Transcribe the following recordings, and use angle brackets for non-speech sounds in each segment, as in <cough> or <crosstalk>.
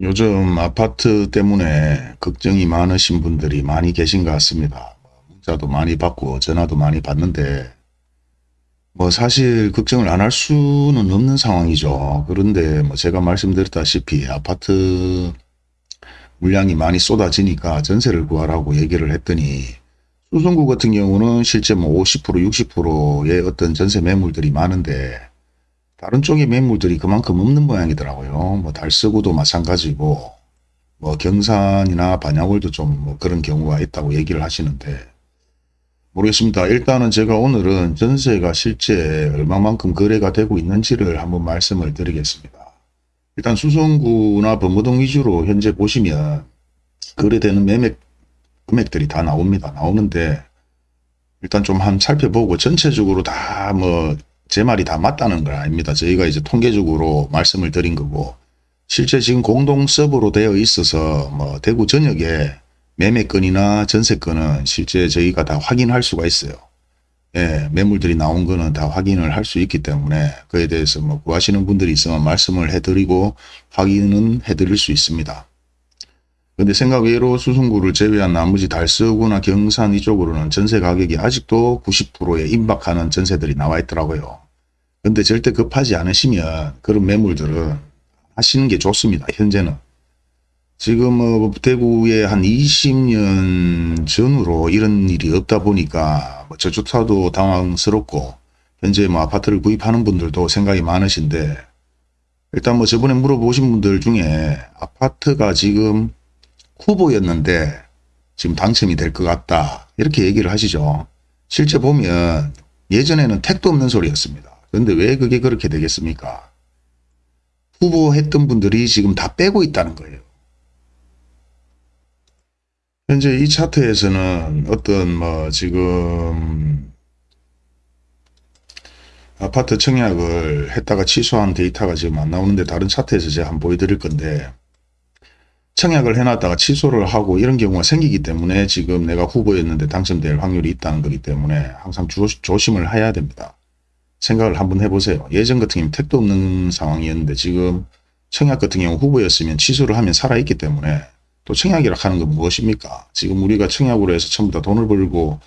요즘 아파트 때문에 걱정이 많으신 분들이 많이 계신 것 같습니다. 문자도 많이 받고 전화도 많이 받는데 뭐 사실 걱정을 안 할 수는 없는 상황이죠. 그런데 뭐 제가 말씀드렸다시피 아파트 물량이 많이 쏟아지니까 전세를 구하라고 얘기를 했더니 수성구 같은 경우는 실제 뭐 50% 60%의 어떤 전세 매물들이 많은데 다른 쪽의 매물들이 그만큼 없는 모양이더라고요. 뭐 달서구도 마찬가지고 뭐 경산이나 반야월도 좀 뭐 그런 경우가 있다고 얘기를 하시는데 모르겠습니다. 일단은 제가 오늘은 전세가 실제 얼마만큼 거래가 되고 있는지를 한번 말씀을 드리겠습니다. 일단 수성구나 범무동 위주로 현재 보시면 거래되는 매매 금액들이 다 나옵니다. 나오는데 일단 좀 한 살펴보고 전체적으로 다 뭐 제 말이 다 맞다는 건 아닙니다. 저희가 이제 통계적으로 말씀을 드린 거고 실제 지금 공동 서버로 되어 있어서 뭐 대구 전역에 매매건이나 전세건은 실제 저희가 다 확인할 수가 있어요. 예, 매물들이 나온 거는 다 확인을 할 수 있기 때문에 그에 대해서 뭐 구하시는 분들이 있으면 말씀을 해드리고 확인은 해드릴 수 있습니다. 근데 생각 외로 수성구를 제외한 나머지 달서구나 경산 이쪽으로는 전세 가격이 아직도 90%에 임박하는 전세들이 나와 있더라고요. 근데 절대 급하지 않으시면 그런 매물들은 하시는 게 좋습니다. 현재는. 지금 뭐 대구에 한 20년 전으로 이런 일이 없다 보니까 뭐 저조차도 당황스럽고 현재 뭐 아파트를 구입하는 분들도 생각이 많으신데 일단 뭐 저번에 물어보신 분들 중에 아파트가 지금 후보였는데 지금 당첨이 될 것 같다. 이렇게 얘기를 하시죠. 실제 보면 예전에는 택도 없는 소리였습니다. 그런데 왜 그게 그렇게 되겠습니까? 후보했던 분들이 지금 다 빼고 있다는 거예요. 현재 이 차트에서는 어떤 뭐 지금 아파트 청약을 했다가 취소한 데이터가 지금 안 나오는데 다른 차트에서 제가 한번 보여드릴 건데 청약을 해놨다가 취소를 하고 이런 경우가 생기기 때문에 지금 내가 후보였는데 당첨될 확률이 있다는 거기 때문에 항상 조, 조심을 해야 됩니다. 생각을 한번 해보세요. 예전 같은 경우는 택도 없는 상황이었는데 지금 청약 같은 경우 후보였으면 취소를 하면 살아있기 때문에 또 청약이라 하는 건 무엇입니까? 지금 우리가 청약으로 해서 전부 다 돈을 벌고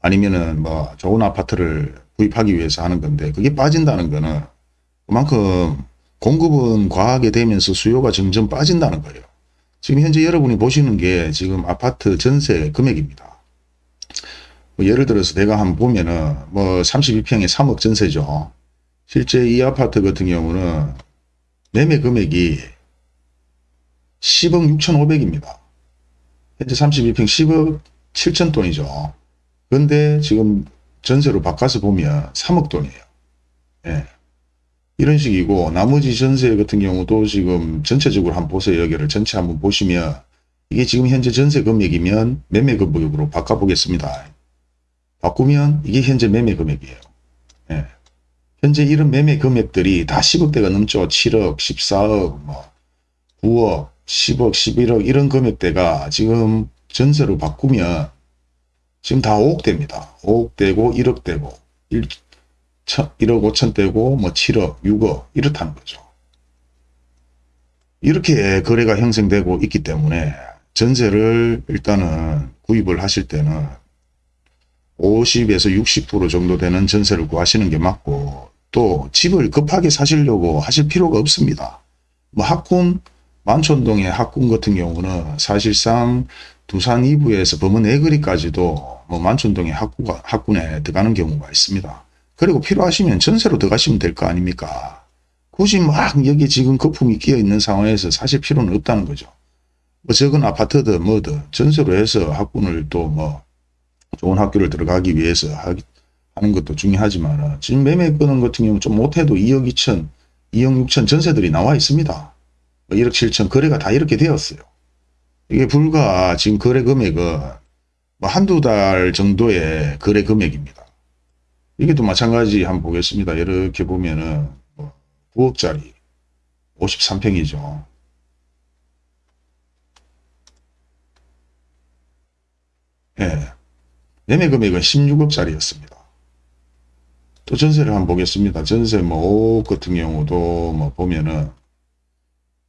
아니면은 뭐 좋은 아파트를 구입하기 위해서 하는 건데 그게 빠진다는 거는 그만큼 공급은 과하게 되면서 수요가 점점 빠진다는 거예요. 지금 현재 여러분이 보시는 게 지금 아파트 전세 금액입니다. 뭐 예를 들어서 내가 한번 보면은 뭐 32평에 3억 전세죠. 실제 이 아파트 같은 경우는 매매 금액이 10억 6,500입니다. 현재 32평 10억 7천 돈이죠. 그런데 지금 전세로 바꿔서 보면 3억 돈이에요. 예. 이런 식이고 나머지 전세 같은 경우도 지금 전체적으로 한번 보세요. 여기를 전체 한번 보시면 이게 지금 현재 전세 금액이면 매매 금액으로 바꿔보겠습니다. 바꾸면 이게 현재 매매 금액이에요. 예. 현재 이런 매매 금액들이 다 10억대가 넘죠. 7억, 14억, 뭐 9억, 10억, 11억 이런 금액대가 지금 전세로 바꾸면 지금 다 5억대입니다. 5억대고 1억대고 1, 1억 5천대고 뭐 7억, 6억 이렇다는 거죠. 이렇게 거래가 형성되고 있기 때문에 전세를 일단은 구입을 하실 때는 50에서 60% 정도 되는 전세를 구하시는 게 맞고 또 집을 급하게 사시려고 하실 필요가 없습니다. 뭐 학군 만촌동의 학군 같은 경우는 사실상 두산 2부에서 범원 내거리까지도 뭐 만촌동의 학구가, 학군에 들어가는 경우가 있습니다. 그리고 필요하시면 전세로 들어가시면 될 거 아닙니까? 굳이 막 여기 지금 거품이 끼어 있는 상황에서 사실 필요는 없다는 거죠. 뭐 적은 아파트든 뭐든 전세로 해서 학군을 또뭐 좋은 학교를 들어가기 위해서 하기, 하는 것도 중요하지만 지금 매매 끄는 같은 경우 좀 못해도 2억 2천, 2억 6천 전세들이 나와 있습니다. 1억 뭐 7천 거래가 다 이렇게 되었어요. 이게 불과 지금 거래 금액은 뭐 한두 달 정도의 거래 금액입니다. 이게 또 마찬가지 한번 보겠습니다. 이렇게 보면은 뭐 9억짜리 53평이죠. 예. 매매 금액은 16억짜리였습니다. 또 전세를 한번 보겠습니다. 전세 뭐 5억 같은 경우도 뭐 보면은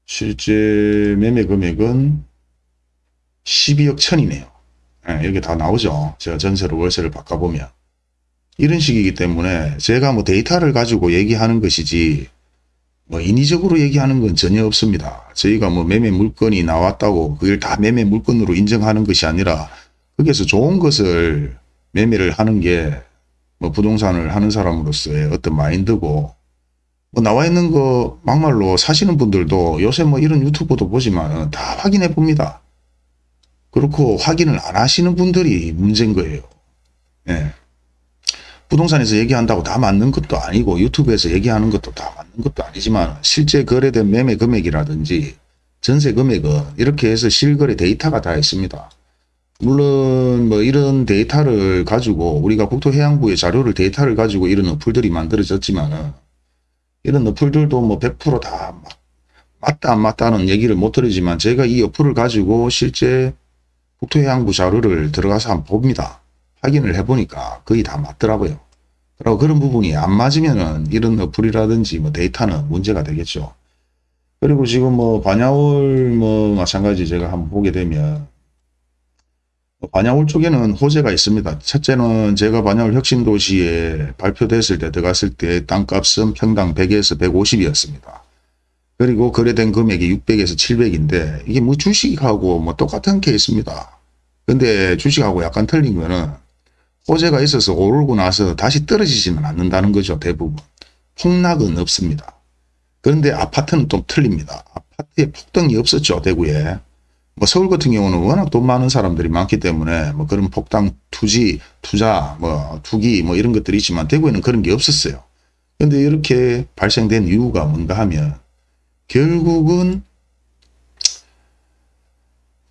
실제 매매 금액은 12억 천이네요. 예, 여기 다 나오죠. 제가 전세로 월세를 바꿔보면. 이런 식이기 때문에 제가 뭐 데이터를 가지고 얘기하는 것이지 뭐 인위적으로 얘기하는 건 전혀 없습니다. 저희가 뭐 매매 물건이 나왔다고 그걸 다 매매 물건으로 인정하는 것이 아니라 거기에서 좋은 것을 매매를 하는 게 뭐 부동산을 하는 사람으로서의 어떤 마인드고 뭐 나와 있는 거 막말로 사시는 분들도 요새 뭐 이런 유튜브도 보지만 다 확인해 봅니다. 그렇고 확인을 안 하시는 분들이 문제인 거예요. 예. 부동산에서 얘기한다고 다 맞는 것도 아니고 유튜브에서 얘기하는 것도 다 맞는 것도 아니지만 실제 거래된 매매 금액이라든지 전세 금액은 이렇게 해서 실거래 데이터가 다 있습니다. 물론 뭐 이런 데이터를 가지고 우리가 국토해양부의 자료를 데이터를 가지고 이런 어플들이 만들어졌지만 이런 어플들도 뭐 100%다 맞다 안 맞다는 얘기를 못 드리지만 제가 이 어플을 가지고 실제 국토해양부 자료를 들어가서 한번 봅니다. 확인을 해보니까 거의 다 맞더라고요. 그리고 그런 부분이 안 맞으면은 이런 어플이라든지 뭐 데이터는 문제가 되겠죠. 그리고 지금 뭐 반야월 뭐 마찬가지 제가 한번 보게 되면 반야월 쪽에는 호재가 있습니다. 첫째는 제가 반야월 혁신도시에 발표됐을 때 들어갔을 때 땅값은 평당 100에서 150이었습니다. 그리고 거래된 금액이 600에서 700인데 이게 뭐 주식하고 뭐 똑같은 케이스입니다. 근데 주식하고 약간 틀린 거는 호재가 있어서 오르고 나서 다시 떨어지지는 않는다는 거죠. 대부분. 폭락은 없습니다. 그런데 아파트는 좀 틀립니다. 아파트에 폭등이 없었죠. 대구에. 뭐 서울 같은 경우는 워낙 돈 많은 사람들이 많기 때문에 뭐 그런 폭당 투지, 투자, 뭐 투기 뭐 이런 것들이 있지만 대구에는 그런 게 없었어요. 근데 이렇게 발생된 이유가 뭔가 하면 결국은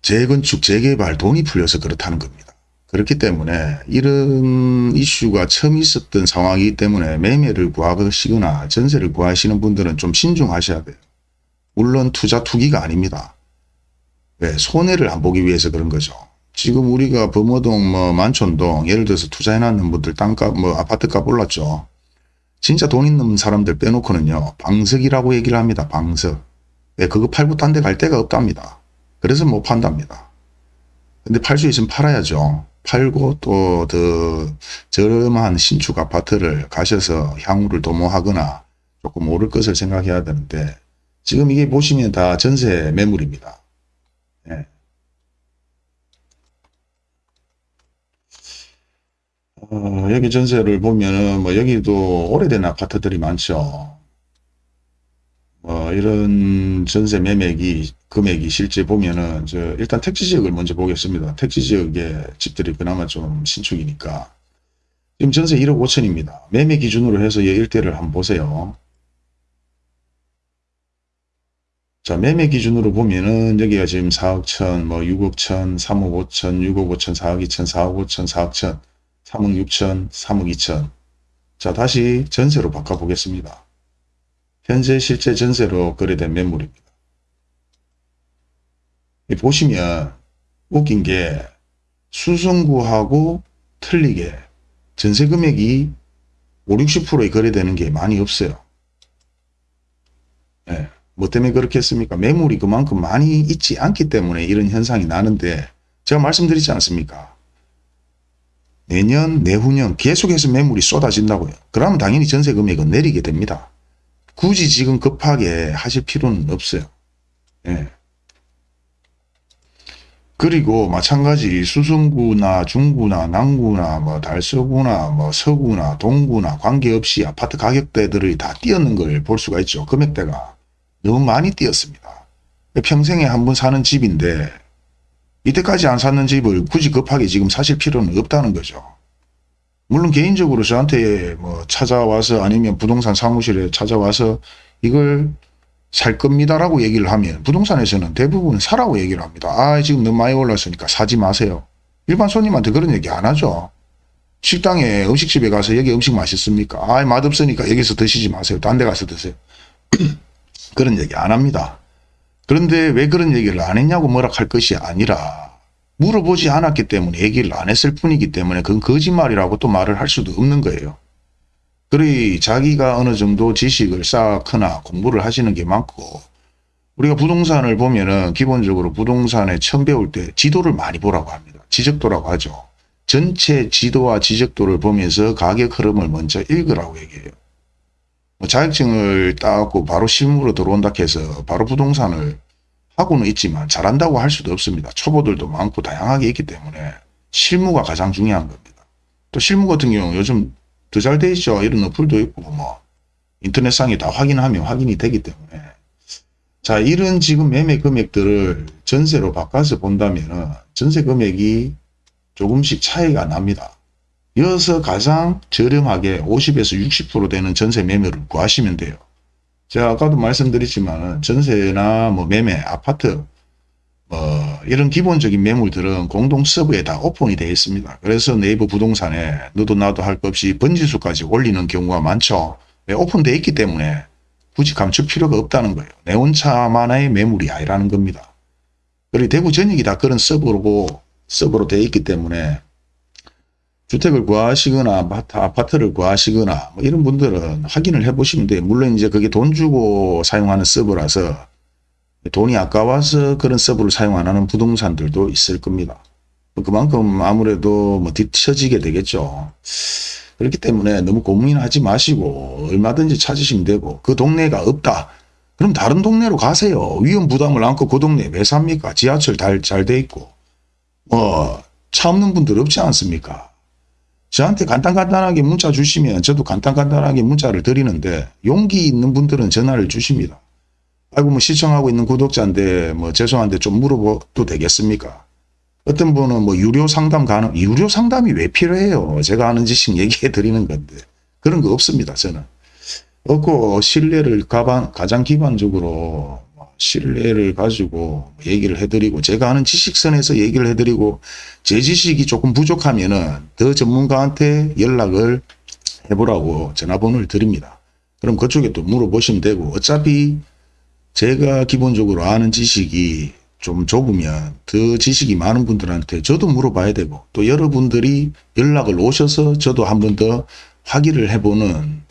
재건축, 재개발 돈이 풀려서 그렇다는 겁니다. 그렇기 때문에 이런 이슈가 처음 있었던 상황이기 때문에 매매를 구하시거나 전세를 구하시는 분들은 좀 신중하셔야 돼요. 물론 투자 투기가 아닙니다. 왜? 손해를 안 보기 위해서 그런 거죠. 지금 우리가 범어동, 뭐 만촌동 예를 들어서 투자해놨는 분들 땅값, 뭐 아파트값 올랐죠. 진짜 돈 있는 사람들 빼놓고는요. 방석이라고 얘기를 합니다. 방석. 왜? 그거 팔고 딴 데 갈 데가 없답니다. 그래서 못 판답니다. 근데 팔 수 있으면 팔아야죠. 팔고 또 더 저렴한 신축 아파트를 가셔서 향후를 도모하거나 조금 오를 것을 생각해야 되는데 지금 이게 보시면 다 전세 매물입니다. 어, 여기 전세를 보면은 뭐 여기도 오래된 아파트들이 많죠. 뭐 이런 전세 매매기 금액이 실제 보면은 저 일단 택지 지역을 먼저 보겠습니다. 택지 지역의 집들이 그나마 좀 신축이니까 지금 전세 1억 5천입니다. 매매 기준으로 해서 이 일대를 한번 보세요. 자, 매매 기준으로 보면은 여기가 지금 4억 천, 뭐 6억 천, 3억 5천, 6억 5천, 4억 2천, 4억 5천, 4억 천, 3억 6천, 3억 2천. 자, 다시 전세로 바꿔보겠습니다. 현재 실제 전세로 거래된 매물입니다. 보시면 웃긴 게 수성구하고 틀리게 전세 금액이 5, 60%에 거래되는 게 많이 없어요. 네. 뭐 때문에 그렇겠습니까? 매물이 그만큼 많이 있지 않기 때문에 이런 현상이 나는데 제가 말씀드리지 않습니까? 내년, 내후년 계속해서 매물이 쏟아진다고요. 그러면 당연히 전세 금액은 내리게 됩니다. 굳이 지금 급하게 하실 필요는 없어요. 예. 그리고 마찬가지 수성구나 중구나 남구나 뭐 달서구나 뭐 서구나 동구나 관계없이 아파트 가격대들이 다 뛰었는 걸 볼 수가 있죠. 금액대가. 너무 많이 뛰었습니다. 평생에 한 번 사는 집인데 이때까지 안 샀는 집을 굳이 급하게 지금 사실 필요는 없다는 거죠. 물론 개인적으로 저한테 뭐 찾아와서 아니면 부동산 사무실에 찾아와서 이걸 살 겁니다라고 얘기를 하면 부동산에서는 대부분 사라고 얘기를 합니다. 아 지금 너무 많이 올랐으니까 사지 마세요. 일반 손님한테 그런 얘기 안 하죠. 식당에 음식집에 가서 여기 음식 맛있습니까? 아 맛없으니까 여기서 드시지 마세요. 딴 데 가서 드세요. <clears throat> 그런 얘기 안 합니다. 그런데 왜 그런 얘기를 안 했냐고 뭐라 할 것이 아니라 물어보지 않았기 때문에 얘기를 안 했을 뿐이기 때문에 그건 거짓말이라고 또 말을 할 수도 없는 거예요. 그리 자기가 어느 정도 지식을 쌓거나 공부를 하시는 게 많고 우리가 부동산을 보면은 기본적으로 부동산에 처음 배울 때 지도를 많이 보라고 합니다. 지적도라고 하죠. 전체 지도와 지적도를 보면서 가격 흐름을 먼저 읽으라고 얘기해요. 뭐 자격증을 따고 바로 실무로 들어온다 해서 바로 부동산을 하고는 있지만 잘한다고 할 수도 없습니다. 초보들도 많고 다양하게 있기 때문에 실무가 가장 중요한 겁니다. 또 실무 같은 경우 요즘 더 잘 돼 있죠. 이런 어플도 있고 뭐 인터넷상에 다 확인하면 확인이 되기 때문에 자 이런 지금 매매 금액들을 전세로 바꿔서 본다면 전세 금액이 조금씩 차이가 납니다. 이어서 가장 저렴하게 50에서 60% 되는 전세 매매를 구하시면 돼요. 제가 아까도 말씀드렸지만 전세나 뭐 매매, 아파트 뭐 이런 기본적인 매물들은 공동 서브에 다 오픈이 되어 있습니다. 그래서 네이버 부동산에 너도 나도 할 것 없이 번지수까지 올리는 경우가 많죠. 왜 오픈되어 있기 때문에 굳이 감출 필요가 없다는 거예요. 내 혼자만의 매물이 아니라는 겁니다. 그리고 대구 전역이 다 그런 서브로 서브로 되어 있기 때문에 주택을 구하시거나 아파트, 아파트 를 구하시거나 뭐 이런 분들은 확인을 해 보시면 돼요. 물론 이제 그게 돈 주고 사용하는 서버라서 돈이 아까워서 그런 서버를 사용 안 하는 부동산들도 있을 겁니다. 그만큼 아무래도 뭐 뒤처지게 되겠죠. 그렇기 때문에 너무 고민하지 마시고 얼마든지 찾으시면 되고 그 동네가 없다. 그럼 다른 동네로 가세요. 위험 부담을 안고 그 동네에 왜 삽니까? 지하철 잘 돼 있고 뭐 차 없는 분들 없지 않습니까? 저한테 간단간단하게 문자 주시면 저도 간단간단하게 문자를 드리는데 용기 있는 분들은 전화를 주십니다. 아이고 뭐 시청하고 있는 구독자인데 뭐 죄송한데 좀 물어봐도 되겠습니까? 어떤 분은 뭐 유료 상담 가능, 유료 상담이 왜 필요해요? 제가 아는 지식 <laughs> 얘기해 드리는 건데 그런 거 없습니다. 저는. 없고 신뢰를 가장 기반적으로 신뢰를 가지고 얘기를 해드리고 제가 아는 지식선에서 얘기를 해드리고 제 지식이 조금 부족하면 은 더 전문가한테 연락을 해보라고 전화번호를 드립니다. 그럼 그쪽에 또 물어보시면 되고 어차피 제가 기본적으로 아는 지식이 좀 좁으면 더 지식이 많은 분들한테 저도 물어봐야 되고 또 여러분들이 연락을 오셔서 저도 한 번 더 확인을 해보는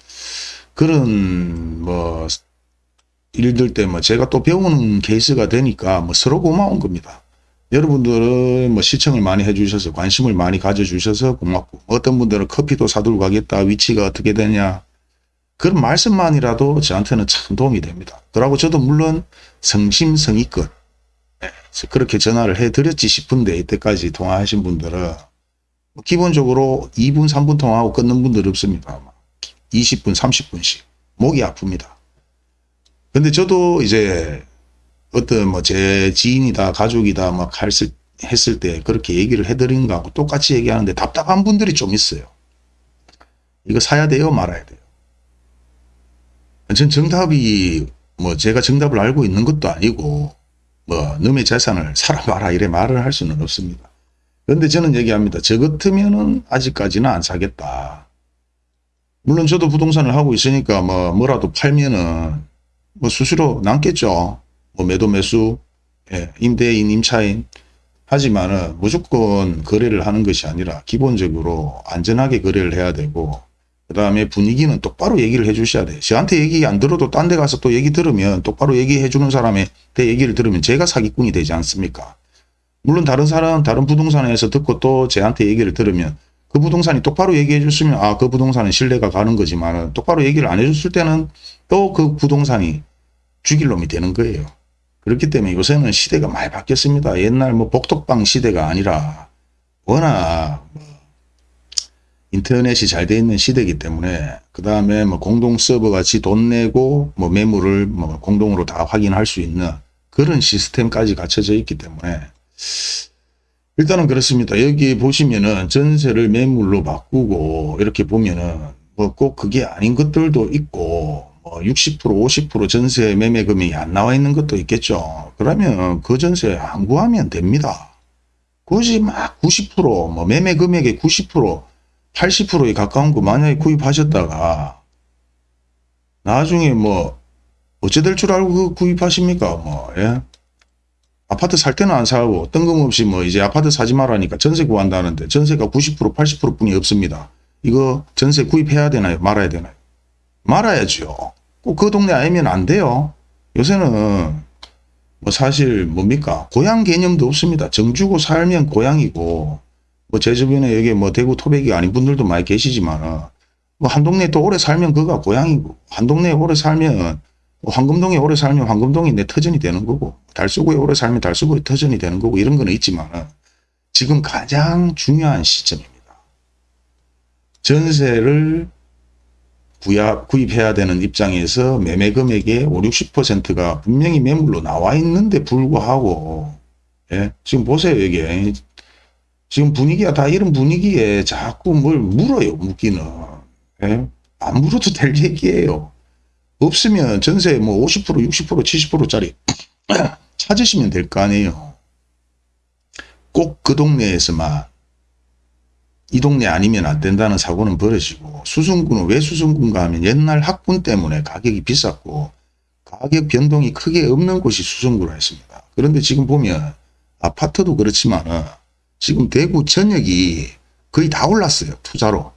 그런 뭐 일들 때문에 제가 또 배우는 케이스가 되니까 뭐 서로 고마운 겁니다. 여러분들은 뭐 시청을 많이 해주셔서 관심을 많이 가져주셔서 고맙고 어떤 분들은 커피도 사들고 가겠다 위치가 어떻게 되냐 그런 말씀만이라도 저한테는 참 도움이 됩니다. 그러고 저도 물론 성심성의껏 네, 그렇게 전화를 해드렸지 싶은데 이때까지 통화하신 분들은 뭐 기본적으로 2분 3분 통화하고 끊는 분들 없습니다. 20분 30분씩 목이 아픕니다. 근데 저도 이제 어떤 뭐 제 지인이다 가족이다 막 했을, 했을 때 그렇게 얘기를 해드린 거하고 똑같이 얘기하는데 답답한 분들이 좀 있어요. 이거 사야 돼요 말아야 돼요. 전 정답이 뭐 제가 정답을 알고 있는 것도 아니고 뭐 너의 재산을 사라 마라 이래 말을 할 수는 없습니다. 그런데 저는 얘기합니다. 저 같으면은 아직까지는 안 사겠다. 물론 저도 부동산을 하고 있으니까 뭐 뭐라도 팔면은 뭐 수수료 남겠죠. 뭐 매도 매수, 예, 임대인, 임차인. 하지만은 무조건 거래를 하는 것이 아니라 기본적으로 안전하게 거래를 해야 되고 그 다음에 분위기는 똑바로 얘기를 해 주셔야 돼요. 저한테 얘기 안 들어도 딴 데 가서 또 얘기 들으면 똑바로 얘기해 주는 사람의 대 얘기를 들으면 제가 사기꾼이 되지 않습니까? 물론 다른 사람, 다른 부동산에서 듣고 또 저한테 얘기를 들으면 그 부동산이 똑바로 얘기해 줬으면 아, 그 부동산은 신뢰가 가는 거지만 똑바로 얘기를 안 해줬을 때는 또 그 부동산이 죽일 놈이 되는 거예요. 그렇기 때문에 요새는 시대가 많이 바뀌었습니다. 옛날 뭐 복덕방 시대가 아니라 워낙 뭐 인터넷이 잘 돼 있는 시대이기 때문에 그 다음에 뭐 공동 서버 같이 돈 내고 뭐 매물을 뭐 공동으로 다 확인할 수 있는 그런 시스템까지 갖춰져 있기 때문에 일단은 그렇습니다. 여기 보시면은 전세를 매물로 바꾸고 이렇게 보면은 뭐 꼭 그게 아닌 것들도 있고 뭐 60% 50% 전세 매매 금액이 안 나와 있는 것도 있겠죠. 그러면 그 전세 안 구하면 됩니다. 굳이 막 90%뭐 매매 금액의 90% 80%에 가까운 거 만약에 구입하셨다가 나중에 뭐 어찌 될 줄 알고 그 구입하십니까 뭐 예? 아파트 살 때는 안 사고 뜬금 없이 뭐 이제 아파트 사지 말라니까 전세 구한다는데 전세가 90% 80% 뿐이 없습니다. 이거 전세 구입해야 되나요 말아야 되나요 말아야죠. 꼭 그 동네 아니면 안 돼요. 요새는 뭐 사실 뭡니까 고향 개념도 없습니다. 정주고 살면 고향이고 뭐 제 주변에 여기 뭐 대구 토백이 아닌 분들도 많이 계시지만 뭐 한 동네에 또 오래 살면 그가 고향이고 한 동네에 오래 살면 뭐 황금동에 오래 살면 황금동이 내 터전이 되는 거고 달서구에 오래 살면 달서구의 터전이 되는 거고 이런 거는 있지만 지금 가장 중요한 시점입니다. 전세를 구입, 구입해야 되는 입장에서 매매 금액의 5, 60%가 분명히 매물로 나와 있는데 불구하고 예? 지금 보세요 이게 지금 분위기가 다 이런 분위기에 자꾸 뭘 물어요 묻기는 예? 안 물어도 될 얘기예요 없으면 전세 뭐 50% 60% 70%짜리 찾으시면 될 거 아니에요 꼭 그 동네에서만 이 동네 아니면 안 된다는 사고는 버려지고 수성구는 왜 수성구인가 하면 옛날 학군 때문에 가격이 비쌌고 가격 변동이 크게 없는 곳이 수성구라 했습니다. 그런데 지금 보면 아파트도 그렇지만 지금 대구 전역이 거의 다 올랐어요. 투자로.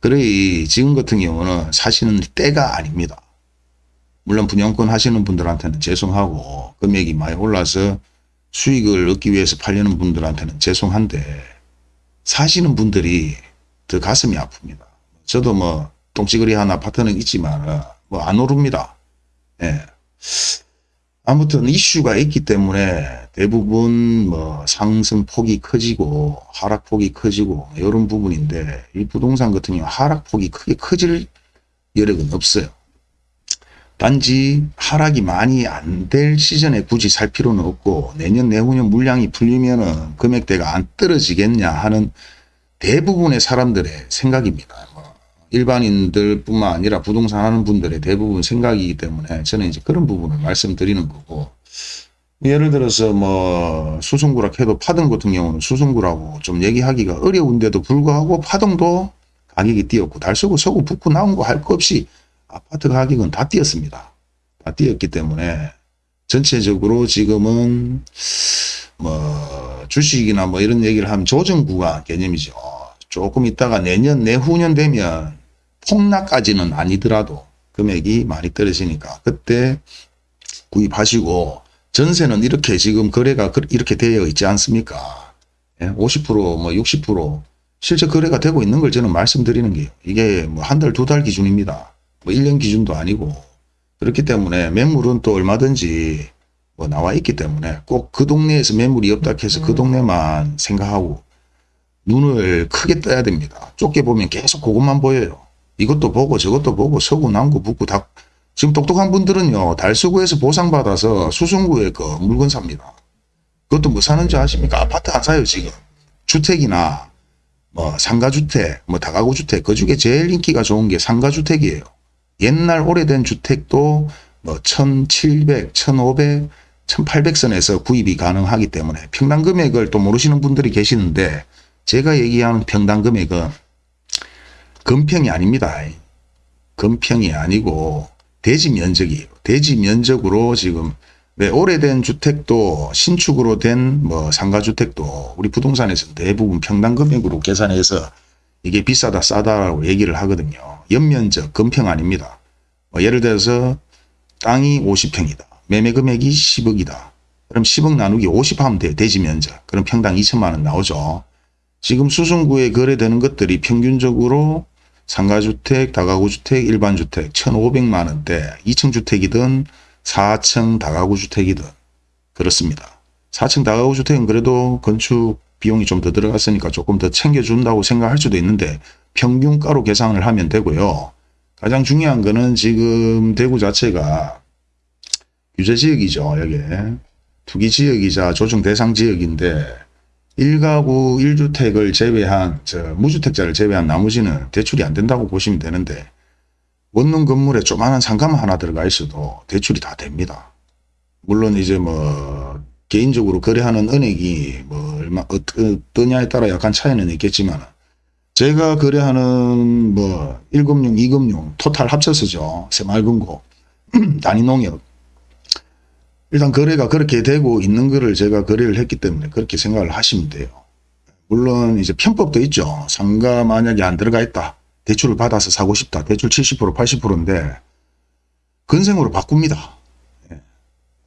그래 지금 같은 경우는 사시는 때가 아닙니다. 물론 분양권 하시는 분들한테는 죄송하고 금액이 많이 올라서 수익을 얻기 위해서 팔려는 분들한테는 죄송한데 사시는 분들이 더 가슴이 아픕니다. 저도 뭐 똥찌그리 한 아파트는 있지만 뭐 안 오릅니다. 예. 아무튼 이슈가 있기 때문에 대부분 뭐 상승폭이 커지고 하락폭이 커지고 이런 부분인데 이 부동산 같은 경우 하락폭이 크게 커질 여력은 없어요. 단지 하락이 많이 안 될 시즌에 굳이 살 필요는 없고 내년 내후년 물량이 풀리면 은 금액대가 안 떨어지겠냐 하는 대부분의 사람들의 생각입니다. 뭐 일반인들 뿐만 아니라 부동산 하는 분들의 대부분 생각이기 때문에 저는 이제 그런 부분을 말씀드리는 거고 예를 들어서 뭐 수성구라 해도 파동 같은 경우는 수성구라고 좀 얘기하기가 어려운데도 불구하고 파동도 가격이 뛰었고 달서구 서구 북구 나온 거 할 거 없이 아파트 가격은 다 뛰었습니다. 다 뛰었기 때문에 전체적으로 지금은 뭐 주식이나 뭐 이런 얘기를 하면 조정 구간 개념이죠. 조금 있다가 내년 내후년 되면 폭락까지는 아니더라도 금액이 많이 떨어지니까 그때 구입하시고 전세는 이렇게 지금 거래가 이렇게 되어 있지 않습니까? 50%뭐 예, 60% 실제 거래가 되고 있는 걸 저는 말씀드리는 게 이게 뭐 한 달, 두 달 기준입니다. 뭐 1년 기준도 아니고 그렇기 때문에 매물은 또 얼마든지 뭐 나와 있기 때문에 꼭 그 동네에서 매물이 없다 해서 그 음. 동네만 생각하고 눈을 크게 떠야 됩니다. 좁게 보면 계속 그것만 보여요. 이것도 보고 저것도 보고 서구 남구 북구 다 지금 똑똑한 분들은요 달서구에서 보상받아서 수성구에 그 물건 삽니다. 그것도 뭐 사는지 아십니까? 아파트 안 사요 지금. 주택이나 뭐 상가주택 뭐 다가구주택 그 중에 제일 인기가 좋은 게 상가주택이에요. 옛날 오래된 주택도 뭐 1700, 1500, 1800선에서 구입이 가능하기 때문에 평당 금액을 또 모르시는 분들이 계시는데 제가 얘기하는 평당 금액은 금평이 아닙니다. 금평이 아니고 대지 면적이에요. 대지 면적으로 지금 왜 오래된 주택도 신축으로 된 뭐 상가주택도 우리 부동산에서 대부분 평당 금액으로 계산해서 이게 비싸다 싸다라고 얘기를 하거든요. 연면적 금평 아닙니다. 뭐 예를 들어서 땅이 50평이다. 매매 금액이 10억이다. 그럼 10억 나누기 50 하면 돼요. 대지 면적. 그럼 평당 2천만 원 나오죠. 지금 수성구에 거래되는 것들이 평균적으로 상가주택, 다가구주택, 일반주택 1,500만 원대 2층 주택이든 4층 다가구주택이든 그렇습니다. 4층 다가구주택은 그래도 건축 비용이 좀 더 들어갔으니까 조금 더 챙겨준다고 생각할 수도 있는데 평균가로 계산을 하면 되고요. 가장 중요한 거는 지금 대구 자체가 규제지역이죠. 여기 투기지역이자 조정 대상 지역인데 1가구 1주택을 제외한 저 무주택자를 제외한 나머지는 대출이 안 된다고 보시면 되는데 원룸 건물에 조만한 상가만 하나 들어가 있어도 대출이 다 됩니다. 물론 이제 뭐 개인적으로 거래하는 은행이 뭐 얼마 어떠냐에 따라 약간 차이는 있겠지만 제가 거래하는 뭐 1금융, 2금융 토탈 합쳐서죠. 새말금고, <clears throat> 단위농협 일단 거래가 그렇게 되고 있는 거를 제가 거래를 했기 때문에 그렇게 생각을 하시면 돼요. 물론 이제 편법도 있죠. 상가 만약에 안 들어가 있다. 대출을 받아서 사고 싶다. 대출 70% 80%인데 건생으로 바꿉니다.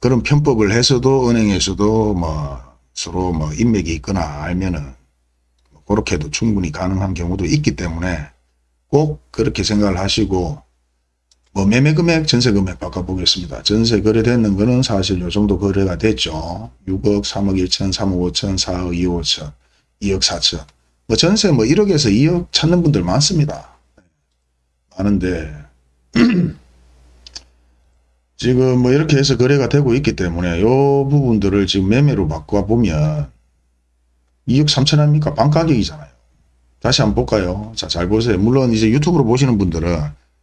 예. 그런 편법을 해서도 은행에서도 뭐 서로 뭐 인맥이 있거나 알면은 그렇게도 충분히 가능한 경우도 있기 때문에 꼭 그렇게 생각을 하시고 뭐 매매 금액, 전세 금액 바꿔보겠습니다. 전세 거래되는 거는 사실 요 정도 거래가 됐죠. 6억, 3억 1천, 3억 5천, 4억 2억 5천, 2억 4천. 뭐 전세 뭐 1억에서 2억 찾는 분들 많습니다. 많은데 <clears throat> 지금 뭐 이렇게 해서 거래가 되고 있기 때문에 요 부분들을 지금 매매로 바꿔 보면 2억 3천 합니까? 반가격이잖아요. 다시 한번 볼까요? 자, 잘 보세요. 물론 이제 유튜브로 보시는 분들은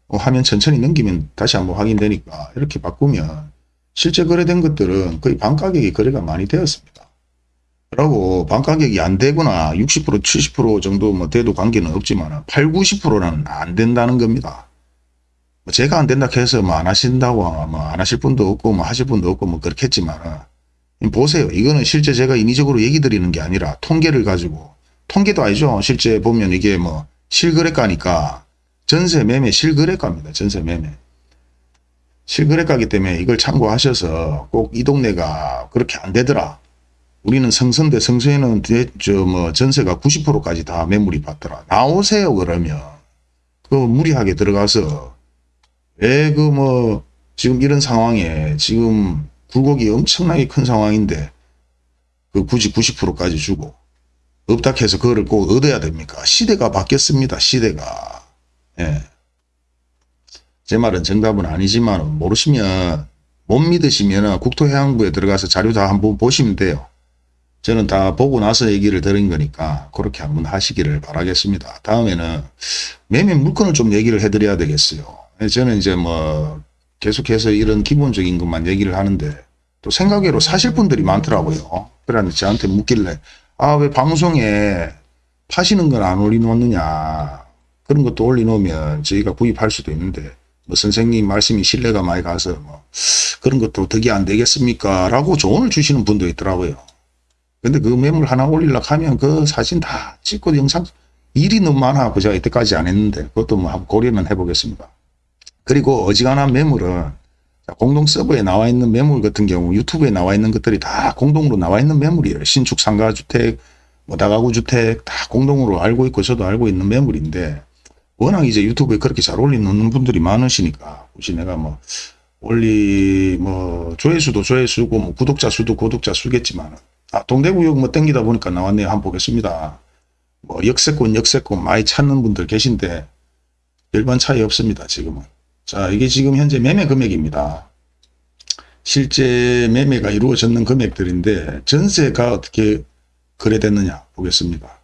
어, 화면 천천히 넘기면 다시 한번 확인되니까 이렇게 바꾸면 실제 거래된 것들은 거의 반가격이 거래가 많이 되었습니다. 그리고 반가격이 안 되거나 60% 70% 정도 뭐 돼도 관계는 없지만 8, 90%는 안 된다는 겁니다. 뭐 제가 안 된다 해서 뭐 안 하신다고 뭐 안 하실 분도 없고 뭐 하실 분도 없고 뭐 그렇겠지만 보세요. 이거는 실제 제가 인위적으로 얘기 드리는 게 아니라 통계를 가지고 통계도 아니죠. 실제 보면 이게 뭐 실거래가니까 전세 매매 실거래가입니다. 전세 매매. 실거래가기 때문에 이걸 참고하셔서 꼭 이 동네가 그렇게 안 되더라. 우리는 성선대 성서에는 저뭐 전세가 90%까지 다 매물이 받더라. 나오세요 그러면 그 무리하게 들어가서 왜 그 뭐 지금 이런 상황에 지금 굴곡이 엄청나게 큰 상황인데 그 굳이 90%까지 주고 없다 해서 그거를 꼭 얻어야 됩니까? 시대가 바뀌었습니다. 시대가. 예. 제 말은 정답은 아니지만 모르시면 못 믿으시면 국토해양부에 들어가서 자료 다 한번 보시면 돼요. 저는 다 보고 나서 얘기를 드린 거니까 그렇게 한번 하시기를 바라겠습니다. 다음에는 매매 물건을 좀 얘기를 해드려야 되겠어요. 저는 이제 뭐 계속해서 이런 기본적인 것만 얘기를 하는데 또 생각외로 사실 분들이 많더라고요. 그러니 저한테 묻길래 아 왜 방송에 파시는 건 안 올려놓느냐 그런 것도 올려놓으면 저희가 구입할 수도 있는데 뭐 선생님 말씀이 신뢰가 많이 가서 뭐 그런 것도 덕이 안 되겠습니까? 라고 조언을 주시는 분도 있더라고요. 근데 그 매물 하나 올리려고 하면 그 사진 다 찍고 영상 일이 너무 많아고 제가 이때까지 안 했는데 그것도 뭐 고려는 해보겠습니다. 그리고 어지간한 매물은 공동 서버에 나와 있는 매물 같은 경우 유튜브에 나와 있는 것들이 다 공동으로 나와 있는 매물이에요. 신축 상가 주택, 뭐 다가구 주택 다 공동으로 알고 있고 저도 알고 있는 매물인데 워낙 이제 유튜브에 그렇게 잘 올리는 분들이 많으시니까 혹시 내가 뭐 올리 뭐 조회수도 조회수고 뭐 구독자 수도 구독자 수겠지만 아 동대구역 뭐 땡기다 보니까 나왔네요. 한번 보겠습니다. 뭐 역세권 역세권 많이 찾는 분들 계신데 별반 차이 없습니다 지금은 자 이게 지금 현재 매매 금액입니다. 실제 매매가 이루어졌는 금액들인데 전세가 어떻게 거래됐느냐 보겠습니다.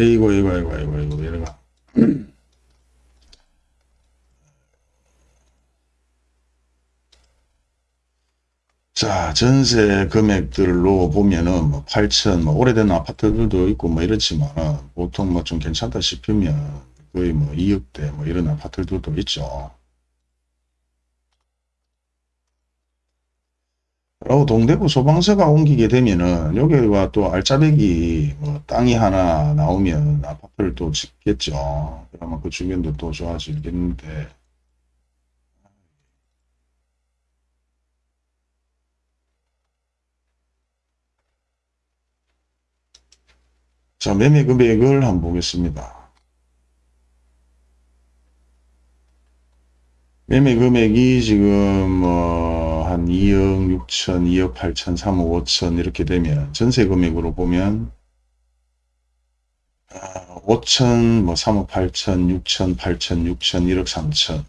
에이고 에이고 에이고 에이고 에이고 이래가 자 전세 금액들로 보면은 뭐 8천 뭐 오래된 아파트들도 있고 뭐 이렇지만 보통 뭐 좀 괜찮다 싶으면 거의 뭐 2억대 뭐 이런 아파트들도 있죠. 그리고 동대구 소방서가 옮기게 되면은 여기가 또 알짜배기 뭐 땅이 하나 나오면 아파트를 또 짓겠죠. 그러면 그 주변도 또 좋아지겠는데 자 매매 금액을 한번 보겠습니다. 매매 금액이 지금 뭐한 2억 6천, 2억 8천, 3억 5천 이렇게 되면 전세 금액으로 보면 5천, 뭐 3억 8천, 6천, 8천, 6천, 1억 3천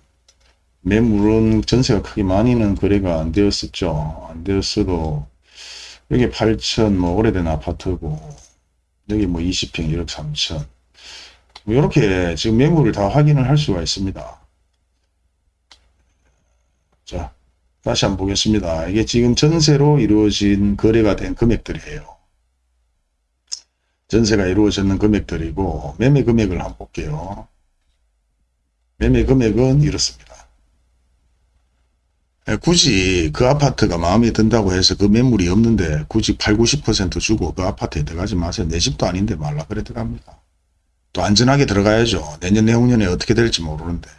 매물은 전세가 크게 많이는 거래가 안 되었었죠. 안 되었어도 여기 8천 뭐 오래된 아파트고 여기 뭐 20평 1억 3천 뭐 이렇게 지금 매물을 다 확인을 할 수가 있습니다. 자 다시 한번 보겠습니다. 이게 지금 전세로 이루어진 거래가 된 금액들이에요. 전세가 이루어졌는 금액들이고 매매 금액을 한번 볼게요. 매매 금액은 이렇습니다. 예, 굳이 그 아파트가 마음에 든다고 해서 그 매물이 없는데 굳이 8, 90% 주고 그 아파트에 들어가지 마세요. 내 집도 아닌데 말라 그래 들어갑니다. 또 안전하게 들어가야죠. 내년 내후년에 어떻게 될지 모르는데.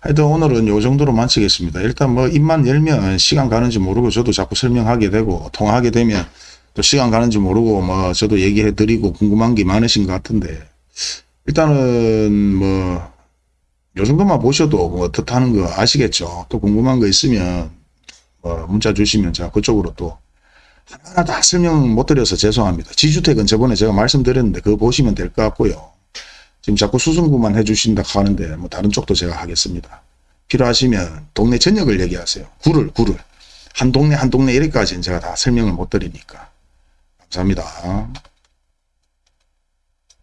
하여튼 오늘은 요 정도로 마치겠습니다. 일단 뭐 입만 열면 시간 가는지 모르고 저도 자꾸 설명하게 되고 통화하게 되면 또 시간 가는지 모르고 뭐 저도 얘기해 드리고 궁금한 게 많으신 것 같은데 일단은 뭐 요 정도만 보셔도 뭐 어떻다는 거 아시겠죠. 또 궁금한 거 있으면 뭐 문자 주시면 제가 그쪽으로 또 하나하나 다 설명 못 드려서 죄송합니다. 지주택은 저번에 제가 말씀드렸는데 그거 보시면 될 것 같고요. 지금 자꾸 수승구만 해주신다 하는데 뭐 다른 쪽도 제가 하겠습니다. 필요하시면 동네 전역을 얘기하세요. 구를 구를 한 동네 한 동네 이렇게까지는 제가 다 설명을 못 드리니까 감사합니다.